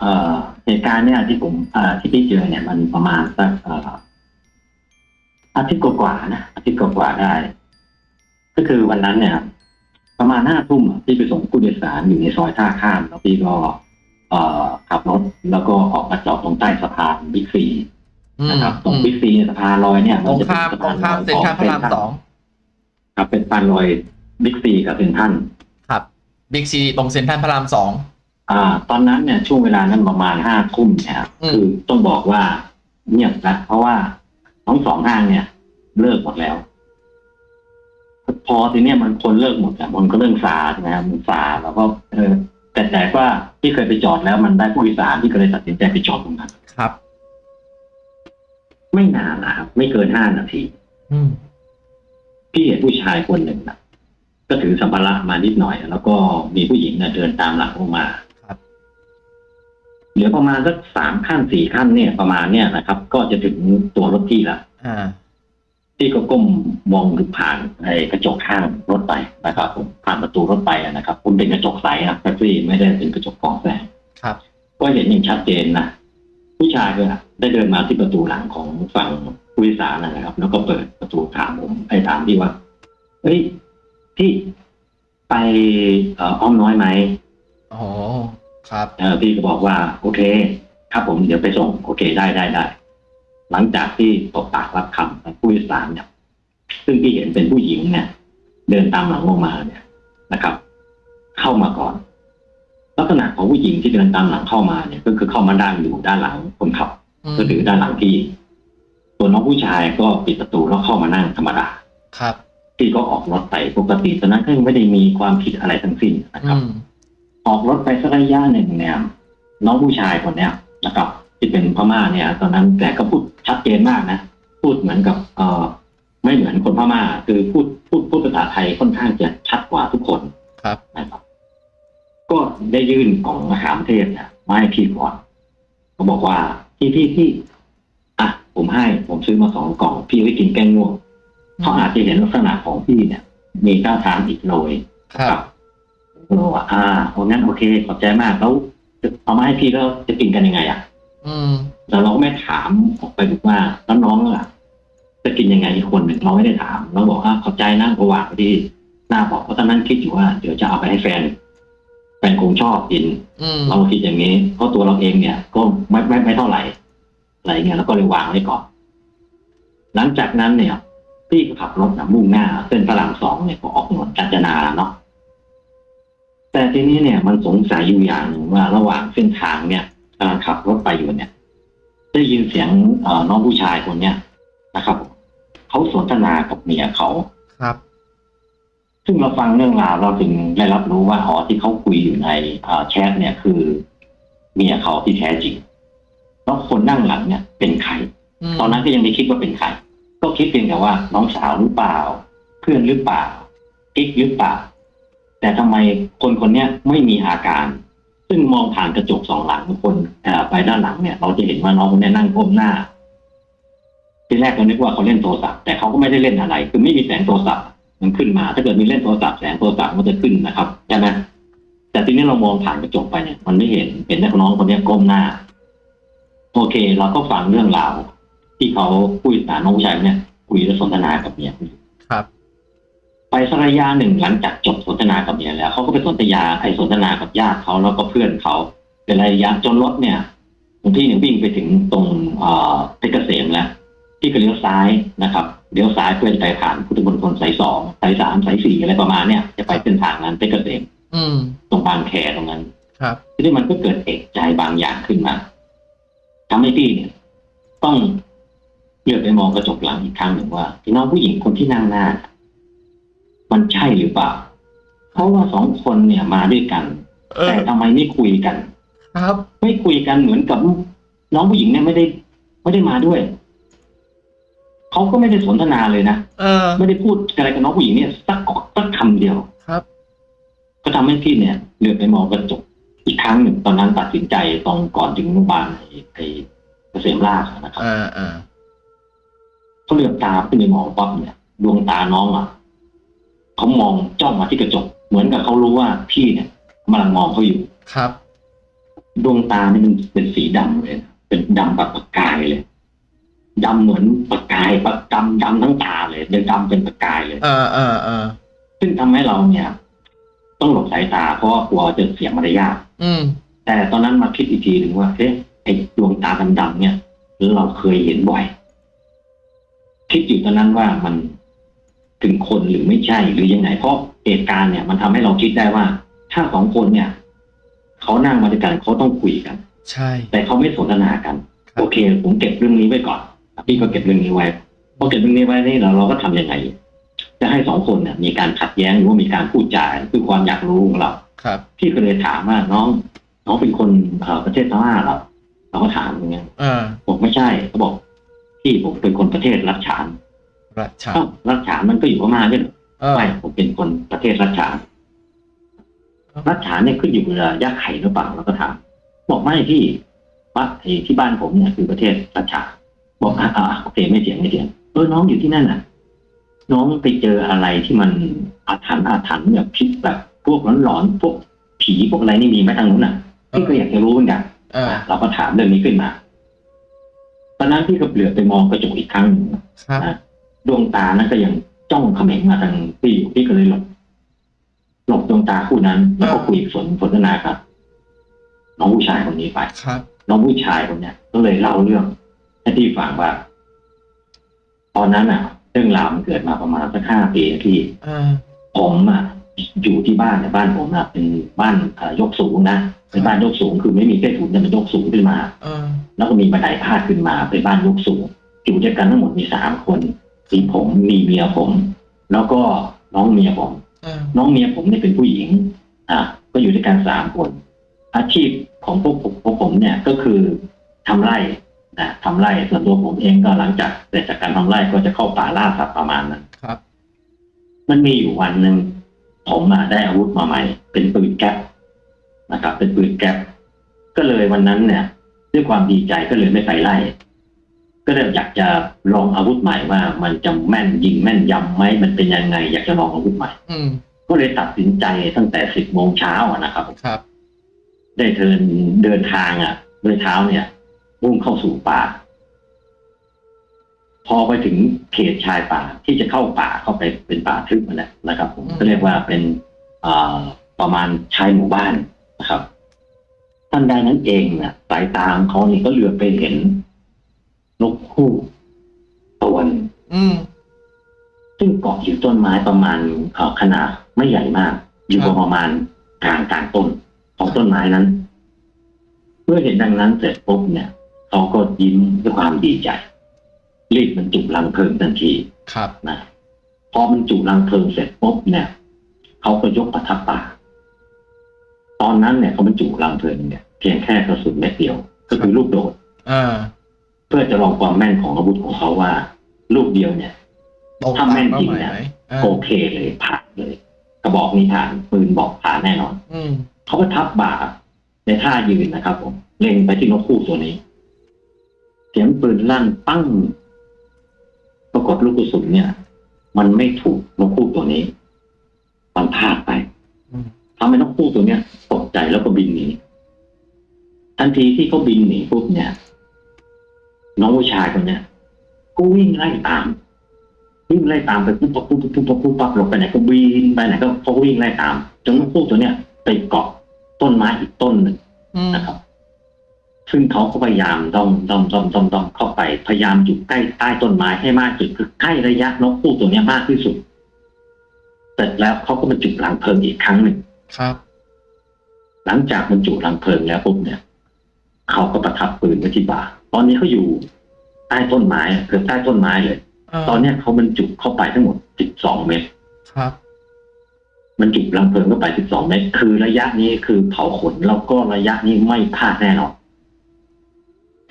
เอ่อเหตุการณ์เนี่ยที่ผมเอ่อที่พี่เจอเนี่ยมันประมาณสักเอ่ออาทิตย์กว่าๆนะอาทิตย์กว่าๆได้ ก็คือวันนั้นเนี่ย ประมาณห้าทุ่มอะพี่ไปส่งผู้โดยสารอยู่ในซอยท่าข้ามแล้วพี่ก็เอ่อขับรถแล้วก็ออกมาจอดตรงใต้สะพานบิ๊กซีอืมนะครับ ตรงอืมบิ๊กซีสะพานลอยเนี่ยตรงจะเป็ข้ามสะตรงข้ามลอยเซ็นทรัลพระรามสองครับเป็นสะพานลอยบิ๊กซีกับเซ็นทรัลครับบิ๊กซีตรงเซ็นทรัลพระรามสอง อ่า ตอนนั้นเนี่ยช่วงเวลานั้นประมาณห้าทุ่มเนี่ยครับอืม คือต้องบอกว่าเงียบแล้วเพราะว่าทั้งสองห้างเนี่ย เลิกหมดแล้ว พอทีเนี้ยมันคนเลิกหมดอะมันก็เริ่มซาใช่ไหมครับมันซาแล้วก็เออแต่แต่ว่าที่เคยไปจอดแล้วมันได้ผู้โดยสารที่ก็เลยตัดสินใจไปจอดตรงนั้น ครับ ไม่นานนะครับไม่เกินห้านาที อืม พี่เห็นผู้ชายคนหนึ่งนะก็ถือสัมภาระมานิดหน่อย แล้วก็มีผู้หญิงเนี่ยเดินตามหลังลงมาครับเห ลือประมาณสักสามขั้นสี่ขั้นเนี่ยประมาณเนี่ยนะครับ ก็จะถึงตัวรถพี่ละอ่าพี่ก็ก้มมองดูผ่านไอ้กระจกข้างรถไปนะครับผมผ่านประตูรถไปอะนะครับผมเป็นกระจกใสนะแท็กซี่ไม่ได้เป็นกระจกกรองแสงครับ ก็เห็นอย่างชัดเจนนะผู้ชายก็ได้เดินมาที่ประตูหลังของฝั่งผู้โดยสารนะครับ แล้วก็เปิดประตูถามผมไอ้ถามพี่ว่าเฮ้ยพี่ไปเอ่ออ้อมน้อยไหมโอ้โห ครับเออพี่ก็บอกว่า โอเค ครับผมเดี๋ยวไปส่ง โอเคได้ได้ได้ หลังจากที่ตกปากรับคำของผู้โดยสารเนี่ยซึ่งพี่เห็นเป็นผู้หญิงเนี่ย เดินตามหลังลงมาเนี่ยนะครับ เข้ามาก่อน ลักษณะของผู้หญิงที่เดินตามหลังเข้ามาเนี่ย ก็คือเข้ามาด้านอยู่ด้านหลังคนขับอืมก็คือด้านหลังพี่ส่วนน้องผู้ชายก็ปิดประตูแล้วเข้ามานั่งธรรมดา ครับพี่ก็ออกรถไปปกติตอนนั้นก็ยังไม่ได้มีความผิดอะไรทั้งสิ้นนะคอืรับม ออกรถไปสักระยะหนึ่งเนี่ย น้องผู้ชายคนเนี้ยนะครับ ที่เป็นพม่าเนี่ย ตอนนั้นแต่ก็พูดชัดเจนมากนะพูดเหมือนกับเอ่อไม่เหมือนคนพม่า คือพูดพูดพูดภาษาไทยค่อนข้างจะชัดกว่าทุกคนครับนะครับก็ได้ยื่นกล่องมะขามเทศเนี่ยมาให้พี่ก่อนเขาบอกว่าพี่พี่พี่อะผมให้ผมซื้อมาสองกล่อง พี่ไว้กินแก้ง่วงเขาอาจจะเห็นลักษณะของพี่เนี่ย มีท่าทางอิดโรยครับผม ก็บอกว่าอ่าโอ้งั้นโอเค ขอบใจมากแล้วเอามาให้พี่แล้วจะกินกันยังไงอะ อืมแล้วเราก็ไม่ถามออกไปบอกว่าแล้วน้องล่ะจะกินยังไงอีกคนหนึ่งเราไม่ได้ถามเราบอกอ่าขอบใจนะก็วางไว้ที่หน้าบอกเพราะตอนนั้นคิดอยู่ว่าเดี๋ยวจะเอาไปให้แฟนแฟนคงชอบกินอืมเราคิดอย่างนี้ เพราะตัวเราเองเนี่ย ก็ไม่ไม่ไม่เท่าไหร่อะไรเงี้ยแล้วก็เลยวางไว้ก่อนหลังจากนั้นเนี่ย พี่ก็ขับรถนะมุ่งหน้าเส้นพระรามสองเนี่ยก็ออกถนนกาญจนาเนาะ แต่ทีนี้เนี่ยมันสงสัยอยู่อย่างหนึ่งว่าระหว่างเส้นทางเนี่ยกำลังขับรถไปอยู่เนี่ย ได้ยินเสียงเอ่อน้องผู้ชายคนเนี้ยนะครับเขาสนทนากับเมียเขาครับ ซึ่งเราฟังเรื่องราวเราถึงได้รับรู้ว่าอ๋อที่เขาคุยอยู่ในเอ่อแชทเนี่ยคือเมียเขาที่แท้จริงแล้วคนนั่งหลังเนี่ย เป็นใครมตอนนั้นก็ยังไม่คิดว่าเป็นใครก็คิดเพียงแต่ว่าน้องสาวหรือเปล่า เพื่อนหรือเปล่ากิ๊กหรือเปล่า แต่ทำไมคนคนนี้ไม่มีอาการ ซึ่งมองผ่านกระจกสองหลังคนไปด้านหลังเนี่ย เราจะเห็นว่าน้องคนนี้นั่งก้มหน้า ทีแรกเรานึกว่าเขาเล่นโทรศัพท์แต่เขาก็ไม่ได้เล่นอะไร คือไม่มีแสงโทรศัพท์มันขึ้นมา ถ้าเกิดมีเล่นโทรศัพท์แสงโทรศัพท์มันจะขึ้นนะครับใช่ไหมแต่ทีนี้เรามองผ่านกระจกไปเนี่ย มันไม่เห็นเห็นแต่น้องคนนี้ก้มหน้า โอเค เราก็ฟังเรื่องราวที่เขาคุยสารน้องผู้ชายเนี่ยคุยและสนทนากับเมียครับ ไปสักระยะหนึ่งหลังจากจบสนทนากับเมียแล้วเขาก็ไปสนทนาไอ้สนทนากับญาติเขาแล้วก็เพื่อนเขาเป็นระยะจนรถเนี่ยบางที่เนี่ยวิ่งไปถึงตรงเอ่อเพชรเกษมแล้วที่ก็เลี้ยวซ้ายนะครับเลี้ยวซ้ายเพื่อจะไปผ่านพุทธมณฑลสายสองสายสามสายสี่อะไรประมาณเนี่ยจะไปเส้นทางนั้นเพชรเกษมอืมตรงบางแคตรงนั้น ครับทีนี้มันก็เกิดเอกใจบางอย่างขึ้นมาทำให้พี่เนี่ยต้องเลือกไปมองกระจกหลังอีกครั้งหนึ่งว่าที่น้องผู้หญิงคนที่นั่งหน้า มันใช่หรือเปล่า เพราะว่าสองคนเนี่ยมาด้วยกัน เออ แต่ทำไมไม่คุยกัน ครับ ไม่คุยกันเหมือนกับน้องผู้หญิงเนี่ยไม่ได้ ไม่ได้มาด้วยเขาก็ไม่ได้สนทนาเลยนะเออ ไม่ได้พูดอะไรกับน้องผู้หญิงเนี่ยสักสักคำเดียวครับ ก็ทำให้พี่เนี่ยเลือกไปมองกระจกอีกครั้งหนึ่งตอนนั้นตัดสินใจตอนก่อนถึงโรงพยาบาลไอ้ไอ้เกษมราชนะครับ อ่าอ่าเขาเลือกตาขึ้นไปมองปั๊บเนี่ยดวงตาน้องอะ เขามองจ้องมาที่กระจก เหมือนกับเขารู้ว่าพี่เนี่ยกำลังมองเขาอยู่ครับ ดวงตานี่มันเป็นสีดำเลยนะเป็นดำแบบประกายเลยดำเหมือนประกายประดำดำทั้งตาเลยเดินดำเป็นประกายเลย เออเออเออซึ่งทำให้เราเนี่ย ต้องหลบสายตาเพราะว่ากลัวจะเสียมารยาทอืม แต่ตอนนั้นมาคิดอีกทีหนึ่งว่าเอ๊ะไอ้ดวงตาดำๆเนี่ยเราเคยเห็นบ่อยคิดอยู่ตอนนั้นว่ามัน ถึงคนหรือไม่ใช่หรือยังไง เพราะเหตุการณ์เนี่ย มันทำให้เราคิดได้ว่า ถ้าสองคนเนี่ยเขานั่งมาด้วยกันเขาต้องคุยกัน ใช่ แต่เขาไม่สนทนากันครับโอเค ผมเก็บเรื่องนี้ไว้ก่อนพี่ก็เก็บเรื่องนี้ไว้พอเก็บเรื่องนี้ไว้นี่เราเราก็ทำยังไง จะให้สองคนเนี่ยมีการขัดแย้งหรือว่ามีการพูดจาคือความอยากรู้ของเราครับพี่ก็เลยถามว่าน้องน้องเป็นคนเอ่อประเทศพม่าเหรอเราก็ถามอย่างเงี้ยเออบอกไม่ใช่เขาบอกพี่ผมเป็นคนประเทศรัชฉาน รัชชาเอ้ารัชฉานมันก็อยู่พม่าด้วยเหรอเออไม่ผมเป็นคนประเทศรัชฉานรัชฉานเนี่ยขึ้นอยู่กับยาไข่หรือเปล่าเราก็ถามบอกไม่พี่ว่าไอ้ที่บ้านผมเนี่ยคือประเทศรัชฉานบอกอ่าอ่าโอเคไม่เถียงไม่เถียงเออน้องอยู่ที่นั่นน่ะ น้องไปเจออะไรที่มันอาถรรพ์อาถรรพ์แบบพิษแบบพวกหลอนๆพวกผีพวกอะไรนี่มีไหมทางนู้นน่ะพี่ก็อยากจะรู้เหมือนกันเออเราก็ถามเรื่องนี้ขึ้นมาตอนนั้นพี่ก็เหลือบไปมองกระจกอีกครั้งหนึ่งครับนะ ดวงตานั้นก็ยังจ้องเขม็งมาทางพี่อยู่พี่ก็เลยหลบหลบดวงตาคู่นั้น แล้วก็คุยสนสนทนากับน้องผู้ชายคนนี้ไปครับน้องผู้ชายคนเนี้ยก็เลยเล่าเรื่องให้พี่ฟังว่า ตอนนั้นอะ เรื่องราวมันเกิดมาประมาณสักห้าปีที่เออผมอะอยู่ที่บ้านเนี่ยบ้านผมอะเป็นบ้านเอ่อยกสูงนะเป็นบ้านยกสูงคือไม่มีใต้ถุนแต่มันยกสูงขึ้นมาเออแล้วก็มีบันไดพาดขึ้นมาเป็นบ้านยกสูงอยู่ด้วยกันทั้งหมดมีสามคน มีผมมีเมียผม แล้วก็น้องเมียผมเออน้องเมียผมเนี่ยเป็นผู้หญิง อะก็อยู่ด้วยกันสามคน อาชีพของพวกผมพวกผมเนี่ยก็คือทำไร่นะทำไร่ส่วนตัวผมเองก็หลังจากเสร็จจากการทำไร่ก็จะเข้าป่าล่าสัตว์ประมาณนั้นครับ มันมีอยู่วันหนึ่งผมอะได้อาวุธมาใหม่ เป็นปืนแก๊ปนะครับ เป็นปืนแก๊ปก็เลยวันนั้นเนี่ย ด้วยความดีใจก็เลยไม่ไปไล่ ก็เลยอยากจะลองอาวุธใหม่ว่ามันจะแม่นยิงแม่นยำไหมมันเป็นยังไง อยากจะลองอาวุธใหม่อืมก็เลยตัดสินใจตั้งแต่สิบโมงเช้าอะนะครับครับ ได้เดินเดินทางอะด้วยเท้าเนี่ยมุ่งเข้าสู่ป่า พอไปถึงเขตชายป่าที่จะเข้าป่าเข้าไปเป็นป่าทึบนั่นแหละนะครับ ผมอืมก็เรียกว่าเป็นอ่าประมาณชายหมู่บ้านนะครับท่านใดนั้นเองเนี่ยสายตาของเขานี่ก็เหลือบไปเห็น นกคู่ตัวหนึงอืม ซึ่งเกาะอยู่ต้นไม้ประมาณเอ่อขนาดไม่ใหญ่มาก อยู่ครับ ประมาณกลางกลางต้นของต้นไม้นั้น เมื่อเห็นดังนั้นเสร็จปุ๊บเนี่ยเขาก็ยิ้มด้วยความดีใจ รีบบรรจุลังเพลิงทันที ครับ นะพอบรรจุลังเพลิงเสร็จปุ๊บเนี่ยเขาก็ยกประทับป่าตอนนั้นเนี่ยเขาบรรจุลังเพลิงเนี่ยเพียงแค่กระสุนเม็ดเดียว ก็คือลูกโดดเออ เพื่อจะลองความแม่นของอาวุธของเขาว่า ลูกเดียวเนี่ยตรงถ้าแม่นตามจริงเป้าหมายเนี่ยไหมเออโอเคเลยผ่านเลย กระบอกนี้ผ่านปืนบอกผ่านแน่นอน อืมเขาก็ทับบ่าในท่ายืนนะครับ ผม เล็งไปที่นกคู่ตัวนี้ เสียงปืนลั่นปั้ง ปรากฏลูกกระสุนเนี่ย มันไม่ถูกนกคู่ตัวนี้ มันพลาดไปอืมทำให้นกคู่ตัวเนี้ยตกใจแล้วก็บินหนีทันทีที่เขาบินหนีปุ๊บเนี่ย น้องผู้ชายคนเนี้ยก็วิ่งไล่ตามวิ่งไล่ตามไปปุ๊บปั๊บปุ๊บปุ๊บปั๊บปุ๊บปั๊บหลบไปไหนก็บินไปไหนก็เขาวิ่งไล่ตามจนนกคู่ตัวเนี้ยไปเกาะต้นไม้อีกต้นหนึ่งอืมนะครับ ซึ่งเขาก็พยายามด้อมด้อมด้อมด้อมด้อมเข้าไปพยายามอยู่ใกล้ใต้ต้นไม้ให้มากที่สุดคือใกล้ระยะนกคู่ตัวเนี้ยมากที่สุดเสร็จแล้วเขาก็บรรจุหลังเพลิงอีกครั้งหนึ่งครับ หลังจากบรรจุหลังเพลิงแล้วปุ๊บเนี่ยเขาก็ประทับปืนไว้ที่บ่า ตอนนี้เขาอยู่ใต้ต้นไม้อะเกือบใต้ต้นไม้เลยเออตอนเนี้ยเขาบรรจุเข้าไปทั้งหมด12เมตรครับบรรจุหลังเพลิงเข้าไป12เมตร คือระยะนี้คือเผาขนแล้วก็ระยะนี้ไม่พลาดแน่นอน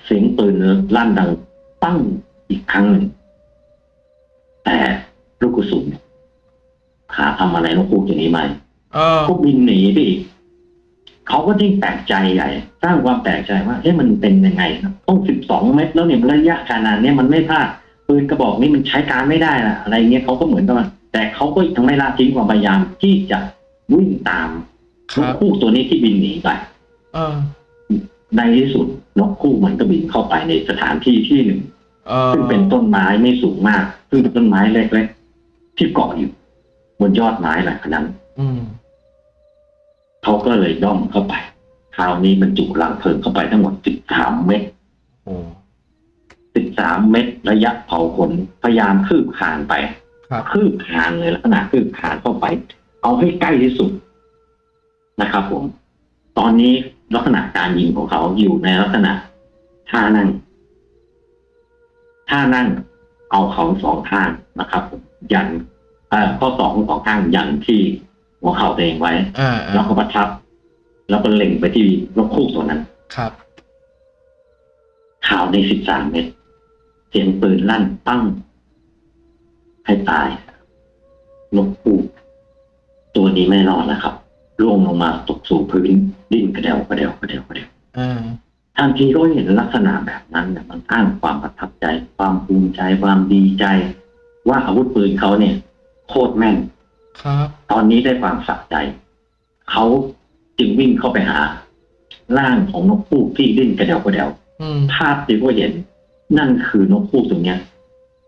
เสียงปืนลั่นดังปั้งอีกครั้งหนึ่งแต่ลูกกระสุนเนี่ยหาทำอะไรนกคู่ตัวนี้ไม่เออก็บินหนีไปอีก เขาก็ยิ่งแปลกใจใหญ่ สร้างความแปลกใจว่าเอ๊ะมันเป็นยังไงนะต้องสิบสองเมตรแล้วเนี่ยระยะขนาดเนี้ยมันไม่พลาดปืนกระบอกนี้มันใช้การไม่ได้ละอะไรเงี้ยเขาก็เหมือนกันแต่เขาก็ยังไม่ละทิ้งความพยายามที่จะวิ่งตามคนรักบคู่ตัวนี้ที่บินหนีไปเออในที่สุดนกคู่มันก็บินเข้าไปในสถานที่ที่หนึ่งเออซึ่งเป็นต้นไม้ไม่สูงมาก ซึ่งเป็นต้นไม้เล็กๆที่เกาะอยู่ บนยอดไม้หลังนั้น อืม เขาก็เลยย่องเข้าไป คราวนี้บรรจุรังเพลิงเข้าไปทั้งหมด13เม็ดโอ้13เม็ดระยะเผาขนพยายามคืบคลานไปครับคืบคลานเลยลักษณะคืบคลานเข้าไป เอาให้ใกล้ที่สุดนะครับผม ตอนนี้ลักษณะการยิงของเขาอยู่ในลักษณะท่านั่งท่านั่งเอาเขาสองข้างนะครับผมยันเอ่อข้อสองสองข้างยันที่ หัวเข่าตัวเองไว้อ่าแล้วอ่าก็ประทับ แล้วก็เล็งไปที่นกคู่ตัวนั้น ครับข่าวในสิบสามเมตรเสียงปืนลั่นปั้ง ให้ตายนกคู่ตัวนี้ไม่รอดนะครับร่วงลงมาตกสู่พื้นดิ้นกระเดวกระเดวกระเดวกระเดวอ่าทันทีก็เห็นลักษณะแบบนั้นเนี่ยมันสร้างความประทับใจ ความภูมิใจความดีใจ ว่าอาวุธปืนเขาเนี่ย โคตรแม่นครับ ตอนนี้ได้ความสะใจ เขาจึงวิ่งเข้าไปหา ร่างของนกคู่ที่ดิ้นกระเดวกระเดวอืมภาพที่เขาเห็น นั่นคือนกคู่ตัวเนี้ย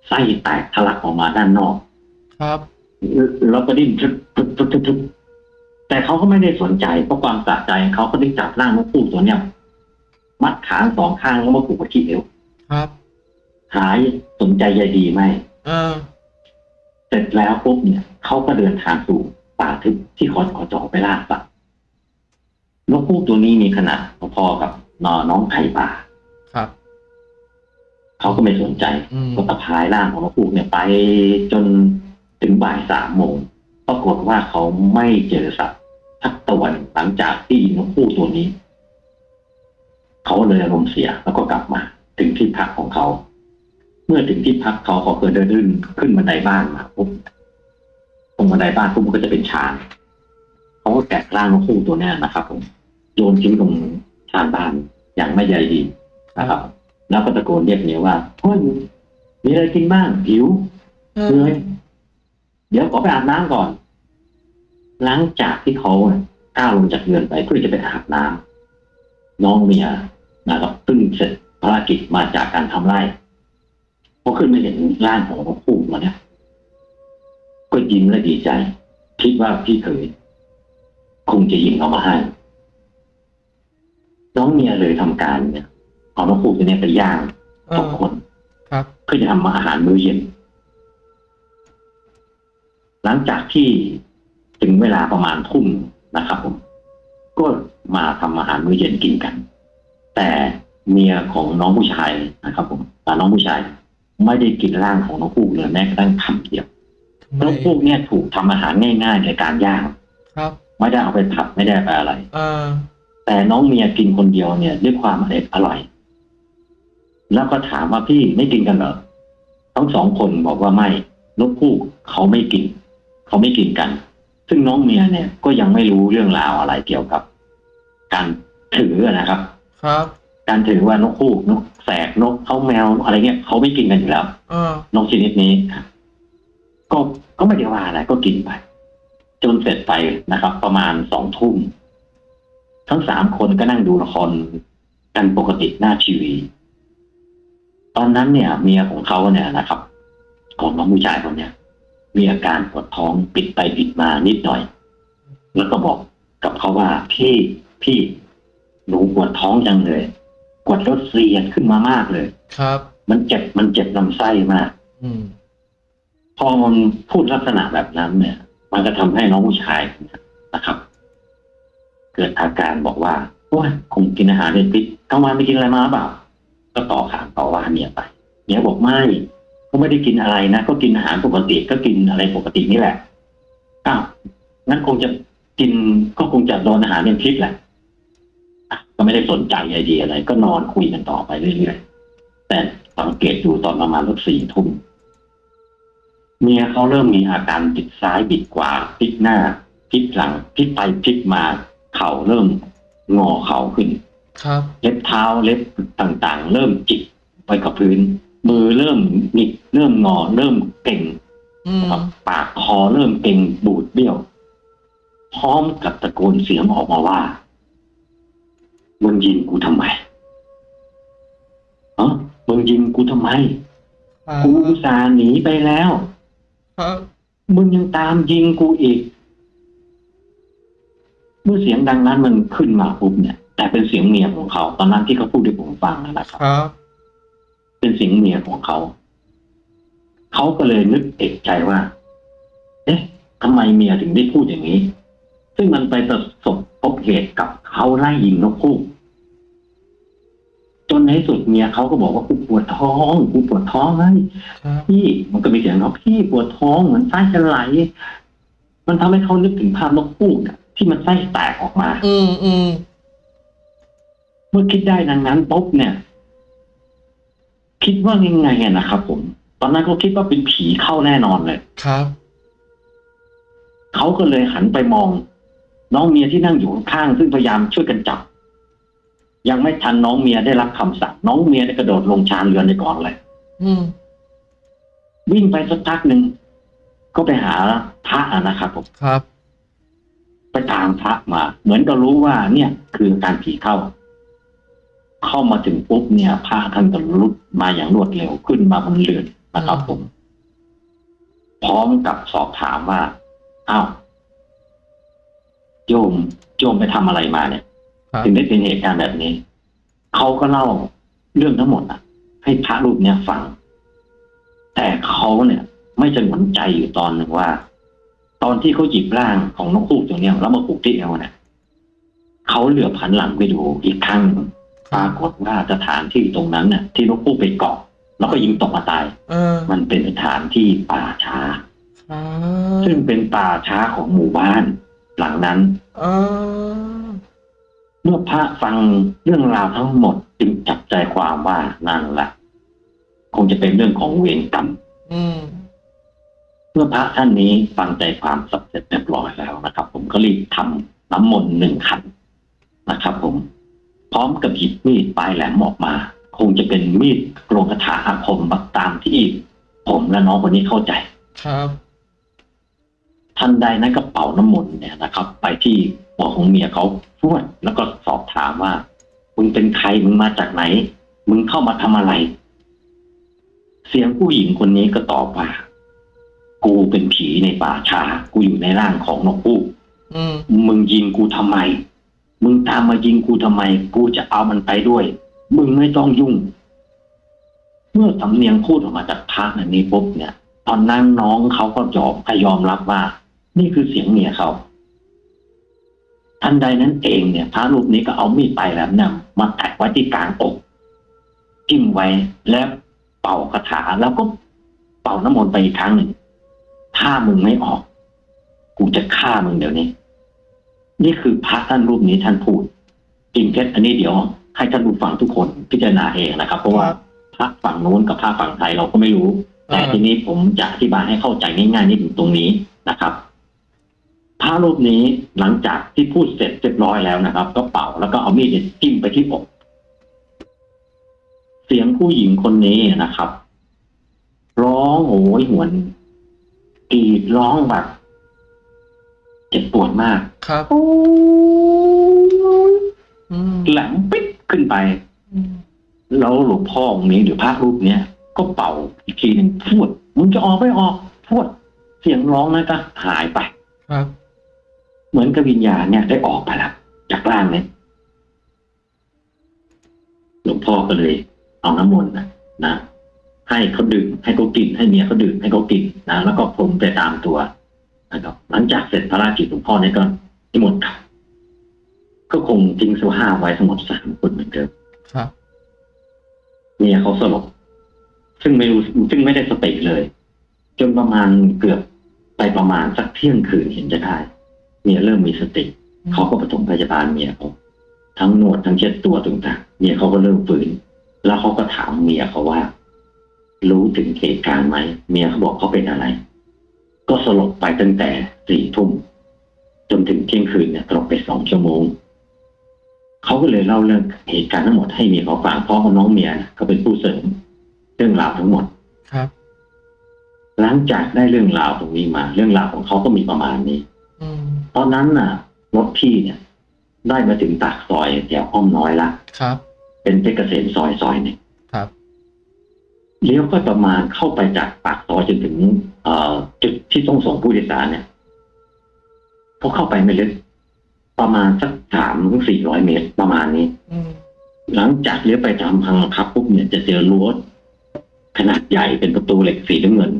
ไส้แตกทะลักออกมาด้านนอก ครับแล้วก็ดิ้นทึบทึบทึบทึบทึบแต่เขาก็ไม่ได้สนใจเพราะความสะใจเขาก็ได้จับร่างนกคู่ตัวเนี้ยมัดขาสองข้างแล้วมาผูกไว้ที่เอวครับหายสนใจใยดีไหมเออ เสร็จแล้วปุ๊บเนี่ยเขาก็เดินทางสู่ป่าทึบที่ขอขอจอไปล่าสัตว์นกคู่ตัวนี้มีขนาดพอๆกับนอน้องไข่ป่าครับเขาก็ไม่สนใจอืมก็ตะพายร่างของนกฮูกเนี่ยไปจนถึงบ่ายสามโมงปรากฏว่าเขาไม่เจอสัตว์สักตัวหนึ่งหลังจากที่ยิงนกฮูกตัวนี้ เขาเลยอารมณ์เสียแล้วก็กลับมา ถึงที่พักของเขาเมื่อถึงที่พักเขาเขาเคยเดินขึ้นขึ้นบันไดบ้านมาปุ๊บตรงบันไดบ้านปุ๊บมันก็จะเป็นชานเขาก็แกะร่างนกฮูกตัวเนี้ยนะครับผมโยนทิ้งตรงชานบ้านอย่างไม่ใยดีนะครับ แล้วก็ตะโกนเรียกเมียว่าเฮ้ยมีอะไรกินบ้างหิวเอเหนื่ออยเดี๋ยวขอไปอาบน้ำก่อน หลังจากที่เขาก้าวลงจากเรือนไปเพื่อจะไปอาบน้ำน้องเมียนะครับซึ่งเสร็จภารกิจมาจากการทำไร่ พอขึ้นมาเห็นร่างของนกคู่มาเนี่ยก็ยิ้มและดีใจ คิดว่าพี่เคยคงจะยิงเอามาให้ น้องเมียเลยทำการเนี่ยเอานกคู่ตัวเนี้ยไปย่างเอสอองคนครับเพื่อจะทำอาหารมื้อเย็น หลังจากที่ถึงเวลาประมาณทุ่มนะครับผม ก็มาทำอาหารมื้อเย็นกินกัน แต่เมียของน้องผู้ชายนะครับผมแต่น้องผู้ชาย ไม่ได้กินร่างของน้องพูกเลยแม้กระทั่งคำเดียวทำไมน้องพูกเนี่ยถูกทำอาหารง่าย ๆ ในการย่างครับไม่ได้เอาไปผัดไม่ได้ไปอะไรเออแต่น้องเมียกินคนเดียวเนี่ย ด้วยความอร่อยอร่อย แล้วก็ถามว่าพี่ไม่กินกันเหรอทั้งสองคนบอกว่าไม่นกคู่เขาไม่กิน เขาไม่กินกัน ซึ่งน้องเมียเนี่ยก็ยังไม่รู้เรื่องราวอะไรเกี่ยวกับ การถือนะครับ ครับ การถือว่านกคู่นก แสกนกเขาแมวอะไรเงี้ยเขาไม่กินกันอยู่แล้วเออนกชนิดนี้ก็ก็ไม่ได้ว่าอะไรก็กินไป จนเสร็จไปนะครับ ประมาณสองทุ่มทั้งสามคนก็นั่งดูละครกันปกติหน้าทีวี ตอนนั้นเนี่ย เมียของเขาเนี่ยนะครับของน้องผู้ชายคนเนี้ยมีอาการปวดท้องปิดไปปิดมานิดหน่อย แล้วก็บอกกับเขาว่าพี่พี่หนูปวดท้องจังเลย ปวดรถเสียดขึ้นมามากเลย ครับ มันเจ็บมันเจ็บลำไส้มาก อืม พอมันพูดลักษณะแบบนั้นเนี่ย มันก็ทำให้น้องผู้ชายนะครับ เกิดอาการบอกว่าโอ้ยคงกินอาหารเป็นพิษกลางวันไม่กินอะไรมาหรือเปล่า ก็ต่อขานต่อว่าเมียไปเมียบอกไม่ก็ไม่ได้กินอะไรนะก็กินอาหารปกติก็กินอะไรปกตินี่แหละอ้าวงั้นคงจะกินก็คงจะโดนอาหารเป็นพิษแหละอะ ก็ไม่ได้สนใจไอเดียอะไร ก็นอนคุยกันต่อไปเรื่อยๆแต่สังเกตดูตอนประมาณสักสี่ทุ่มเมียเขาเริ่มมีอาการบิดซ้ายบิดขวาพลิกหน้าพลิกหลังพลิกไปพลิกมา เข่าเริ่มงอเข่าขึ้น ครับ เล็บเท้าเล็บต่างๆ เริ่มจิกไปกับพื้น มือเริ่มหงิกเริ่มงอ เริ่มเก่งอืมนะครับปากคอเริ่มเก่งบูดเบี้ยว พร้อมกับตะโกนเสียงออกมาว่า มึงยิงกูทำไมเออมึงยิงกูทำไมครับกูอุตส่าห์หนีไปแล้วครับมึงยังตามยิงกูอีก เมื่อเสียงดังนั้นมันขึ้นมาปุ๊บเนี่ย แต่เป็นเสียงเมียของเขา ตอนนั้นที่เขาพูดให้ผมฟังนะครับครับเป็นเสียงเมียของเขา เขาก็เลยนึกเอกใจว่า เอ๊ะทำไมเมียถึงได้พูดอย่างนี้ ซึ่งมันไปประสบพบเหตุกับเขาไล่ยิงนกคู่ จนในที่สุดเมียเขาก็บอกว่ากูปวดท้องกูปวดท้องไงครับพี่มันก็มีเสียงเขาพี่ปวดท้องเหมือนไส้จะไหลมันทำให้เขานึกถึงภาพนกคู่อะที่มันไส้แตกออกมา อืมอืมเมื่อคิดได้ดังนั้นปุ๊บเนี่ย คิดว่ายังไงอะนะครับผม ตอนนั้นเขาคิดว่าเป็นผีเข้าแน่นอนเลยครับเขาก็เลยหันไปมอง น้องเมียที่นั่งอยู่ข้างๆซึ่งพยายามช่วยกันจับ ยังไม่ทันน้องเมียได้รับคำสั่งน้องเมียได้กระโดดลงชานเรือนในก่อนเลยอืมวิ่งไปสักพักหนึ่งก็ไปหาพระอะนะครับผมครับ ไปตามพระมา เหมือนก็รู้ว่า เนี่ย คือการผีเข้า เข้ามาถึงปุ๊บเนี่ยพระท่านก็รุดมาอย่างรวดเร็วขึ้นมาบนเรือนนะครับผม พร้อมกับสอบถามว่าอ้าวโยมโยมไปทำอะไรมาเนี่ยครับ ถึงได้เป็นเหตุการณ์แบบนี้เขาก็เล่าเรื่องทั้งหมดอะ ให้พระรูปเนี้ยฟัง แต่เขาเนี่ย ไม่สงวนใจอยู่ตอนหนึ่งว่า ตอนที่เขาหยิบร่างของนกฮูกตัวเนี้ยแล้วมาผูกที่เอวเนี่ยเขาเหลือบผันหลังไปดูอีกครั้งหนึ่งปรากฏว่าสถานที่ตรงนั้นเนี่ยที่นกฮูกไปเกาะแล้วก็ยิงตกมาตายเออมันเป็นสถานที่ป่าช้าครับซึ่งเป็นป่าช้าของหมู่บ้านหลังนั้นเออ เมื่อพระฟังเรื่องราวทั้งหมดจึงจับใจความว่านั่นแหละคงจะเป็นเรื่องของเวรกรรมอืมเมื่อพระท่านนี้ฟังใจความสับเสร็จเรียบร้อยแล้วนะครับ ผมก็รีบทำน้ำมนต์หนึ่งขันนะครับ ผม พร้อมกับหยิบมีดปลายแหลมออกมา คงจะเป็นมีดโกรงคาถาอาคมบักตามที่ผมและน้องคนนี้เข้าใจครับทันใดนั้นก็เป่าน้ำมนต์เนี่ยนะครับ ไปที่ หัวของเมียเขาพวดแล้วก็สอบถามว่า มึงเป็นใครมึงมาจากไหน มึงเข้ามาทำอะไร เสียงผู้หญิงคนนี้ก็ตอบว่า กูเป็นผีในป่าช้ากูอยู่ในร่างของนกฮูกอืมมึงยิงกูทำไม มึงตามมายิงกูทำไม กูจะเอามันไปด้วย มึงไม่ต้องยุ่ง เมื่อสำเนียงพูดออกมาจากพระอันนี้ปุ๊บเนี่ย ตอนนั้นน้องเขาก็ยอมยอมรับว่า นี่คือเสียงเมียเขา ทันใดนั้นเองเนี่ยพระรูปนี้ก็เอามีดปลายแหลมเนี่ยมาแตะไว้ที่กลางอกจิ้มไว้แล้วเป่าคาถาแล้วก็เป่าน้ำมนต์ไปอีกครั้งหนึ่ง ถ้ามึงไม่ออก กูจะฆ่ามึงเดี๋ยวนี้ นี่คือพระท่านรูปนี้ท่านพูดจริงเท็จอันนี้เดี๋ยว ให้ท่านผู้ฟังทุกคนพิจารณาเองนะครับ เพราะว่าพระฝั่งโน้นกับพระฝั่งไทยเราก็ไม่รู้ แต่อ่าทีนี้ผมจะอธิบายให้เข้าใจง่ายๆนิดหนึ่งตรงนี้นะครับ พระรูปนี้หลังจากที่พูดเสร็จเรียบร้อยแล้วนะครับ ก็เป่าแล้วก็เอามีดเนี่ยจิ้มไปที่อกเสียงผู้หญิงคนนี้นะครับ ร้องโหยหวนกรีดร้องแบบเจ็บปวดมาก ครับโอ้ยอืมแหลมปิ๊ดขึ้นไปอืมแล้วหลวงพ่อองค์นี้หรือพระรูปเนี้ยก็เป่าอีกทีหนึ่งพูดมึงจะออกไม่ออกพูดเสียงร้องนั้นก็หายไป ครับ เหมือนกับวิญญาณเนี่ยได้ออกไปแล้วจากร่างเนี่ยหลวงพ่อก็เลย เอาน้ำมนต์นะนะให้เขาดื่มให้เขากิน ให้เมียเขาดื่มให้เขากินนะแล้วก็พรมไปตามตัวนะครับหลังจากเสร็จภารกิจหลวงพ่อเนี่ยก็นิมนต์กลับก็คงทิ้งเสื้อผ้าไว้ทั้งหมดสามคนเหมือนเดิมครับเมียเขาสลบซึ่งไม่รู้ซึ่งไม่ได้สติเลย จนประมาณเกือบไปประมาณสักเที่ยงคืนเห็นจะได้ เมียเริ่มมีสติเขาก็ปฐมพยาบาลเมียเขาทั้งนวดทั้งเช็ดตัวต่างๆเมียเขาก็เริ่มฟื้น แล้วเขาก็ถามเมียเขาว่า รู้ถึงเหตุการณ์ไหมเมียเขาบอกเขาเป็นอะไร ก็สลบไปตั้งแต่สี่ทุ่มจนถึงเที่ยงคืนเนี่ยสลบไปสองชั่วโมงเขาก็เลยเล่าเรื่องเหตุการณ์ทั้งหมดให้เมียเขาฟังเพราะว่าน้องเมียเนี่ยเขาเป็นผู้เสริมเรื่องราวทั้งหมดครับ หลังจากได้เรื่องราวตรงนี้มา เรื่องราวของเขาก็มีประมาณนี้อืม ตอนนั้นน่ะรถพี่เนี่ย ได้มาถึงปากซอยแถวอ้อมน้อยละครับ เป็นเพชรเกษมซอยซอยหนึ่งครับเลี้ยวก็ประมาณเข้าไปจากปากซอยจนถึงเอ่อจุดที่ต้องส่งผู้โดยสารเนี่ยพอเข้าไปไม่ลึกประมาณสักสามถึงสี่ร้อยเมตรประมาณนี้อืมหลังจากเลี้ยวไปตามพังครับปุ๊บเนี่ยจะเจอรั้วขนาดใหญ่เป็นประตูเหล็กสีน้ำเงิน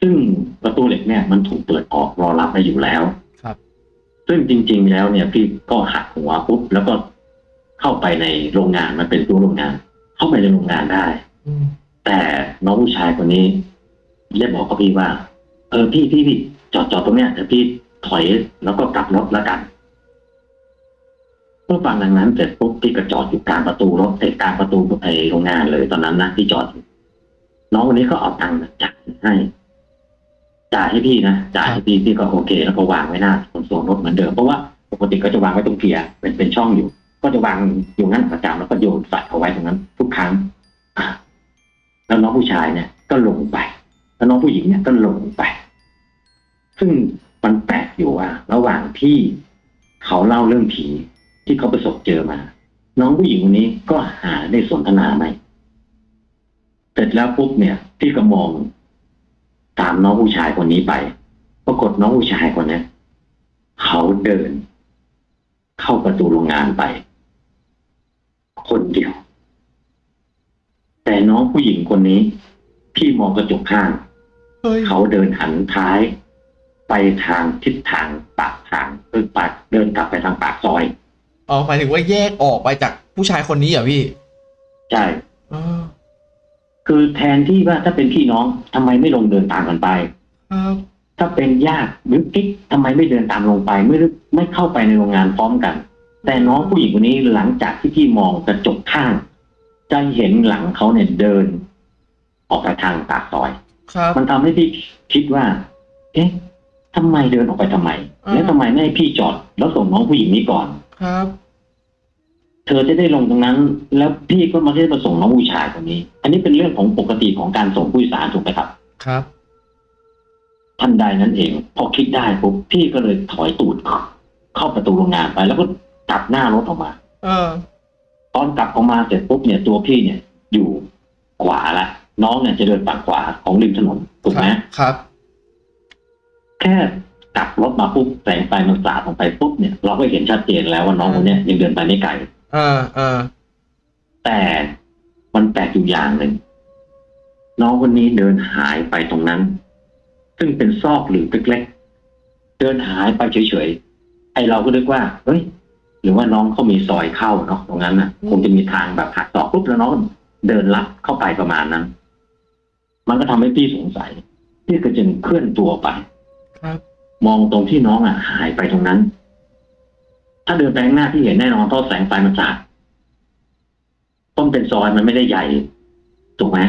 ซึ่งประตูเหล็กเนี่ยมันถูกเปิดออกรอรับมาอยู่แล้วครับ ซึ่งจริง ๆ แล้วเนี่ยพี่ก็หักหัวปุ๊บแล้วก็เข้าไปในโรงงานมันเป็นตัวโรงงาน เข้าไปในโรงงานได้อืมแต่น้องผู้ชายคนนี้ได้บอกกับพี่ว่า เออพี่พี่พี่จอดจอดตรงเนี้ยแต่พี่ถอยแล้วก็กลับรถแล้วกันเมื่อฟังดังนั้นเสร็จปุ๊บพี่ก็จอดอยู่กลางประตูรถเอกกลางประตูไอโรงงานเลยตอนนั้นนะที่จอดอยู่น้องคนนี้ก็เอาตังค์จ่ายให้ จ่ายให้พี่นะจ่ายให้พี่พี่ก็โอเค แล้วก็วางไว้หน้าขนส่งรถเหมือนเดิมเพราะว่าปกติก็จะวางไว้ตรงเกียร์เป็นเป็นช่องอยู่ ก็จะวางอยู่งั้นประจำแล้วก็โยนใส่เอาไว้ตรงนั้น ทุกครั้งแล้วน้องผู้ชายเนี่ยก็ลงไป แล้วน้องผู้หญิงเนี่ยก็ลงไป ซึ่งมันแปลกอยู่ว่า ระหว่างที่เขาเล่าเรื่องผีที่เขาประสบเจอมา น้องผู้หญิงคนนี้ก็หาได้สนทนาไหมเสร็จแล้วปุ๊บเนี่ย พี่ก็มอง ตามน้องผู้ชายคนนี้ไป ปรากฏน้องผู้ชายคนเนี้ยเขาเดิน เข้าประตูโรงงานไป คนเดียว แต่น้องผู้หญิงคนนี้ พี่มองกระจกข้างเฮ้ยเขาเดินหันท้าย ไปทางทิศทางปากทางเออปากเดินกลับไปทางปากซอยอ๋อหมายถึงว่าแยกออกไปจากผู้ชายคนนี้เหรอพี่ ใช่อ๋อ คือแทนที่ว่าถ้าเป็นพี่น้องทำไมไม่ลงเดินตามกันไปครับถ้าเป็นญาติหรือกิ๊กทำไมไม่เดินตามลงไปไม่ได้ไม่เข้าไปในโรงงานพร้อมกัน แต่น้องผู้หญิงคนนี้หลังจากที่พี่มองกระจกข้างจะเห็นหลังเขาเนี่ยเดิน ออกไปทางปากซอยครับมันทำให้พี่คิดว่า เอ๊ะทำไมเดินออกไปทำไมอ่าแล้วทำไมไม่ให้พี่จอด แล้วส่งน้องผู้หญิงนี้ก่อนครับ เธอจะได้ลงตรงนั้น แล้วพี่ก็มาได้มาส่งน้องผู้ชายคนนี้ อันนี้เป็นเรื่องของปกติของการส่งผู้โดยสารถูกไหมครับ ครับทันใดนั้นเอง พอคิดได้ปุ๊บพี่ก็เลยถอยตูดเข้าประตูโรงงานไป แล้วก็กลับหน้ารถออกมา เออ ตอนกลับออกมาเสร็จปุ๊บเนี่ยตัวพี่เนี่ย อยู่ขวาละน้องเนี่ยจะเดินฝั่งขวาของริมถนนถูกไหมครับ แค่กลับรถมาปุ๊บแสงไฟมันสาดลงไปปุ๊บเนี่ย เราก็เห็นชัดเจนแล้วว่าน้องคนเนี้ยยังเดินไปไม่ไกลเออเออแต่มันแปลกอยู่อย่างหนึ่งน้องคนนี้เดินหายไปตรงนั้น ซึ่งเป็นซอกหลืบเล็กๆเดินหายไปเฉยๆไอเราก็นึกว่าเฮ้ยหรือว่าน้องเขามีซอยเข้าเนาะตรงนั้นน่ะอืมคงจะมีทางแบบหักศอกปุ๊บแล้วน้องก็เดินลัดเข้าไปประมาณนั้น มันก็ทำให้พี่สงสัยพี่ก็จึงเคลื่อนตัวไป ครับ มองตรงที่น้องอะหายไปตรงนั้น ถ้าเดินไปข้างหน้าที่เห็นแน่นอนเพราะแสงไฟมันสาดต้นเป็นซอยมันไม่ได้ใหญ่ถูกไหม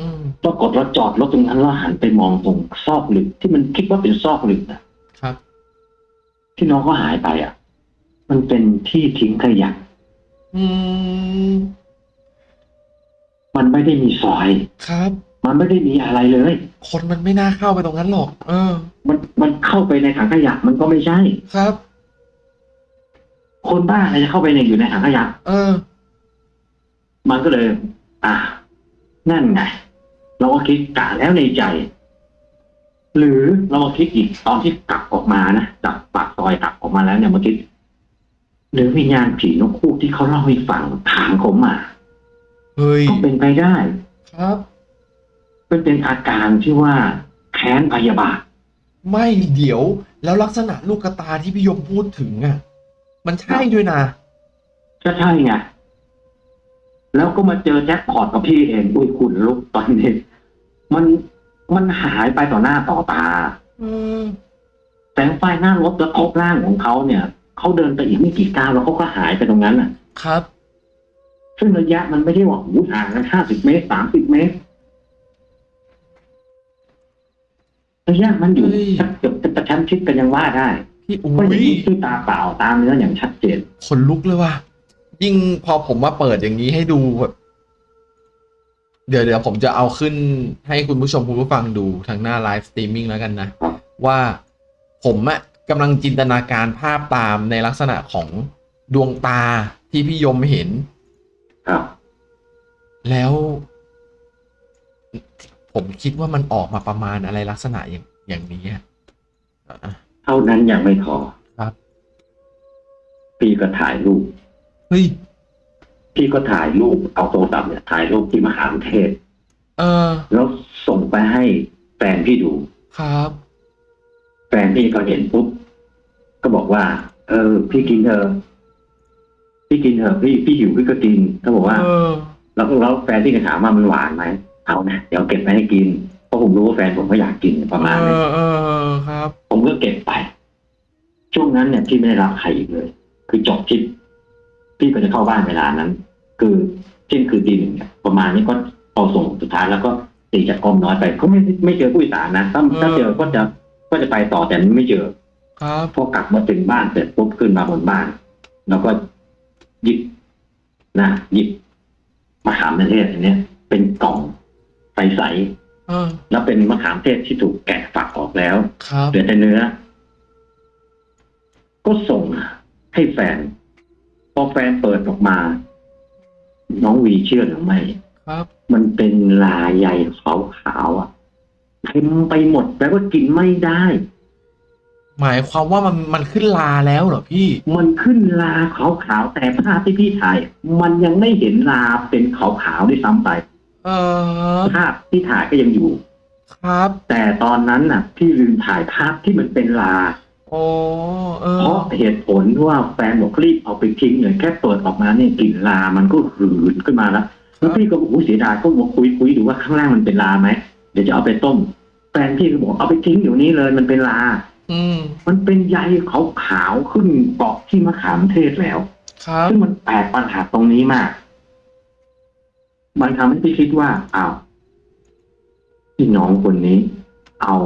อืมปรากฏเราจอดรถตรงนั้นแล้วหันไปมองตรงซอกหลึกที่มันคิดว่าเป็นซอกหลึกนะครับ ที่น้องเขาหายไปอะ มันเป็นที่ทิ้งขยะอืมมันไม่ได้มีซอย ครับ มันไม่ได้มีอะไรเลย คนมันไม่น่าเข้าไปตรงนั้นหรอก เออ มันมันเข้าไปในถังขยะมันก็ไม่ใช่ ครับ คนบ้าอะไรจะเข้าไปในอยู่ในถังขยะเออ มันก็เลย อ่า นั่นไง เราก็คิดกะแล้วในใจ หรือเรามาคิดอีกตอนที่กลับออกมานะจากปากซอยกลับออกมาแล้วเนี่ยมาคิดหรือวิญญาณผีนกคู่ที่เขาเล่าให้ฟังถามผมมาเฮ้ยก็เป็นไปได้ ครับเป็นเป็นอาการที่ว่าแค้นพยาบาท ไม่เดี๋ยว แล้วลักษณะลูกกระตาที่พี่ยมพูดถึงอะ มันใช่ด้วยนะก็ใช่ไงแล้วก็มาเจอแจ็คพอตกับพี่เองอุ้ยคุณลุกตอนนี้ มันมันหายไปต่อหน้าต่อตาเออแสงไฟหน้ารถแล้วครบร่างของเขาเนี่ยเขาเดินไปอีกไม่กี่ก้าวแล้วเขาก็หายไปตรงนั้นน่ะ ครับ ซึ่งระยะมันไม่ได้ว่าหูห่างกันห้าสิบเมตรสามสิบเมตรระยะมันอยู่เฮ้ยเกือบจะประชันชิดกันยังว่าได้ พี่อุ้ก็เห็นด้วยตาเปล่าตามเนื้ออย่างชัดเจน ขนลุกเลยว่ะ ยิ่งพอผมมาเปิดอย่างนี้ให้ดูแบบเดี๋ยวเดี๋ยวผมจะเอาขึ้นให้คุณผู้ชมคุณผู้ฟังดูทางหน้า live streaming แล้วกันนะครับว่าผมอะกำลังจินตนาการภาพตามในลักษณะของดวงตาที่พี่ยมเห็น ครับ แล้ว ผมคิดว่ามันออกมาประมาณอะไรลักษณะอย่างอย่างนี้อะอะเท่านั้นยังไม่พอครับ พี่ก็ถ่ายรูปเฮ้ยพี่ก็ถ่ายรูปเอาโทรศัพท์เนี่ยถ่ายรูปที่มหาวิทยาลัยเออ แล้วส่งไปให้แฟนพี่ดูครับ แฟนพี่ก็เห็นปุ๊บก็บอกว่า เออ พี่กินเถอะพี่กินเถอะพี่พี่หิวพี่ก็กินเขาบอกว่าเออแล้วแล้วแฟนพี่ก็ถามว่ามันหวานไหมเอานะเดี๋ยวเก็บไปให้กิน เพราะผมรู้ว่าแฟนผมก็อยากกินประมาณเอนี้อเออครับ ผมก็เก็บไป ช่วงนั้นเนี่ยพี่ไม่ได้รับใครอีกเลย คือจบที่พี่ก็จะเข้าบ้านเวลานั้น คือเที่ยงคืนตีหนึ่งเนี่ยประมาณนี้ก็พอส่งสุดท้ายแล้วก็ตีจากกรมน้อยไปก็ไม่ไม่เจอผู้โดยสารนะถ้าถ้าเจอก็จะก็จะไปต่อแต่ไม่เจอครับพอกลับมาถึงบ้านเสร็จปุ๊บขึ้นมาบนบ้าน แล้วก็หยิบนะหยิบมะขามเทศอันเนี้ยเป็นกล่องใสเออๆ แล้วเป็นมะขามเทศที่ถูกแกะฝักออกแล้วครับเหลือแต่เนื้อ ก็ส่งให้แฟน พอแฟนเปิดออกมา น้องวีเชื่อหรือไม่ครับ มันเป็นลายใยขาวๆอะเต็มไปหมดแปลว่ากินไม่ได้ หมายความว่ามันมันขึ้นลาแล้วเหรอพี่ มันขึ้นลาขาวๆแต่ภาพที่พี่ถ่าย มันยังไม่เห็นลาเป็นขาวๆด้วยซ้ำไป เออภาพที่ถ่ายก็ยังอยู่ ครับ แต่ตอนนั้นน่ะ พี่ลืมถ่ายภาพที่มันเป็นลาโอ้เอเพอราะเหตุผลว่าแฟนบอกรีบเอาไปทิ้งเลยแค่เปิดออกมาเนี่ยกลิ่นลามันก็หืนขึ้นมาแล้วแล้วพี่ก็บอกโอ้เสียดายก็มาคุยคุยดูว่าข้างล่างมันเป็นลาไหมเดี๋ยวจะเอาไปต้มแฟนพี่ก็บอกเอาไปทิ้งเดี๋ยวนี้เลยมันเป็นลา อืมมันเป็นใยขาวๆขึ้นเกาะที่มะขามเทศแล้ว ครับซึ่งมันแปลกปัญหาตรงนี้มาก มันทำให้พี่คิดว่าอ้าวพี่น้องคนนี้ เอา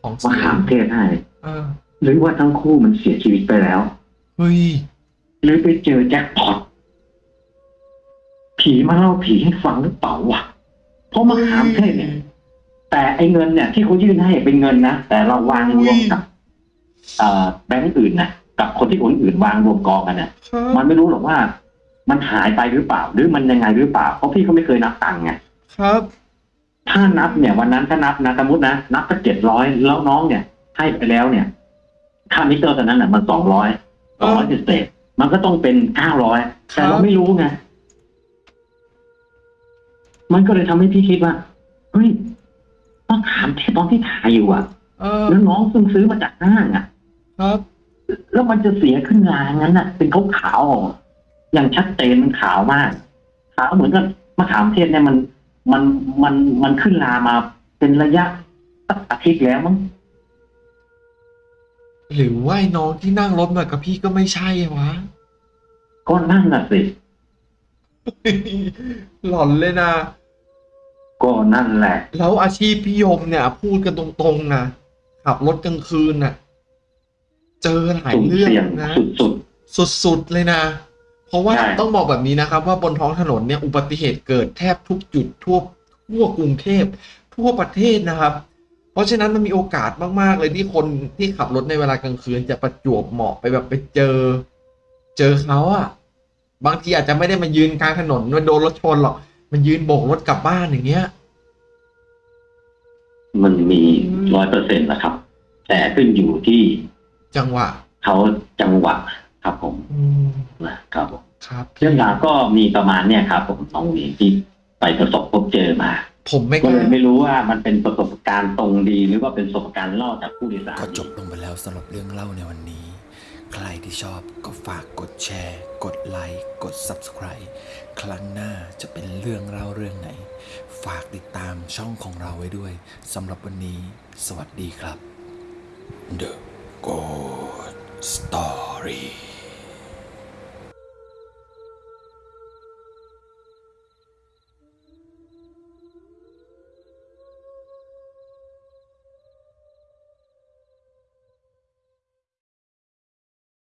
ของมะเสียขามเทศให้เออหรือว่าทั้งคู่มันเสียชีวิตไปแล้วเฮ้ยหรือไปเจอแจ็คพอตผีมาเล่าผีให้ฟังหรือเปล่าวะเพราะมะขามเทศเนี่ย แต่ไอ้เงินเนี่ย ที่เขายื่นให้เป็นเงินนะแต่เราวางรวมกับเอ่อแบงก์อื่นนะกับคนที่คนอื่นวางรวมกองกันเนี่ยครับมันไม่รู้หรอกว่า มันหายไปหรือเปล่า หรือมันยังไงหรือเปล่า เพราะพี่เขาไม่เคยนับตังค์ไงครับ ถ้านับเนี่ย วันนั้นถ้านับนะสมมตินะนับก็เจ็ดร้อยแล้วน้องเนี่ย ให้ไปแล้วเนี่ยค่ามิเตอร์ตอนนั้นน่ะมันสองร้อยสองร้อยเศษมันก็ต้องเป็นเก้าร้อยแต่เราไม่รู้ไงมันก็เลยทำให้พี่คิดว่าเฮ้ยต้องถามเทปตอนที่ถ่ายอยู่อะเออแล้วน้องเพิ่งซื้อมาจากห้างอะ ครับ แล้วมันจะเสียขึ้นลางั้นน่ะ เป็นขาวขาวๆอ ย่างชัดเจนมันขาวมากขาวเหมือนกับมะขามเทศเนี่ยมันมันมันมันขึ้นลามาเป็นระยะสักอาทิตย์แล้วมั้งหรือว่าไอ้น้องที่นั่งรถมากับพี่ก็ไม่ใช่วะก็นั่นน่ะสิ หลอนเลยนะก็นั่นแหละ แล้วอาชีพพี่ยมเนี่ย พูดกันตรงๆนะขับรถกลางคืนน่ะ เจอหลายสุ่มเรื่องเสี่ยงนะสุดสุดๆเลยนะ เพราะว่าใช่ต้องบอกแบบนี้นะครับว่าบนท้องถนนเนี่ยอุบัติเหตุเกิดแทบทุกจุดทั่วทั่วกรุงเทพทั่วประเทศนะครับ เพราะฉะนั้นมันมีโอกาสมาก ๆ เลยที่คนที่ขับรถในเวลากลางคืนจะประจวบเหมาะไปแบบไปเจอ เจอเขาอะบางทีอาจจะไม่ได้มายืนกลางถนนมันโดนรถชนหรอก มันยืนโบกรถกลับบ้านอย่างเงี้ยๆมันมีร้อยเปอร์เซ็นต์นะครับ แต่ขึ้นอยู่ที่จังหวะเขาจังหวะ ครับผมอืมนะครับผมครับเรื่องราวก็มีประมาณเนี่ยครับ ผมน้องหวีที่ไปประสบพบเจอมา ผมไม่กก็เลล้ายไม่รู้ว่ามันเป็นประสบการณ์ตรงดี หรือว่าเป็นประสบการณ์เล่าจากผู้โดยสารก็จบลงไปแล้วสำหรับเรื่องเล่าในวันนี้ ใครที่ชอบก็ฝากกดแชร์ กดไลค์กด Subscribe ครั้งหน้าจะเป็นเรื่องเล่าเรื่องไหน ฝากติดตามช่องของเราไว้ด้วยสำหรับวันนี้ สวัสดีครับ The Good Story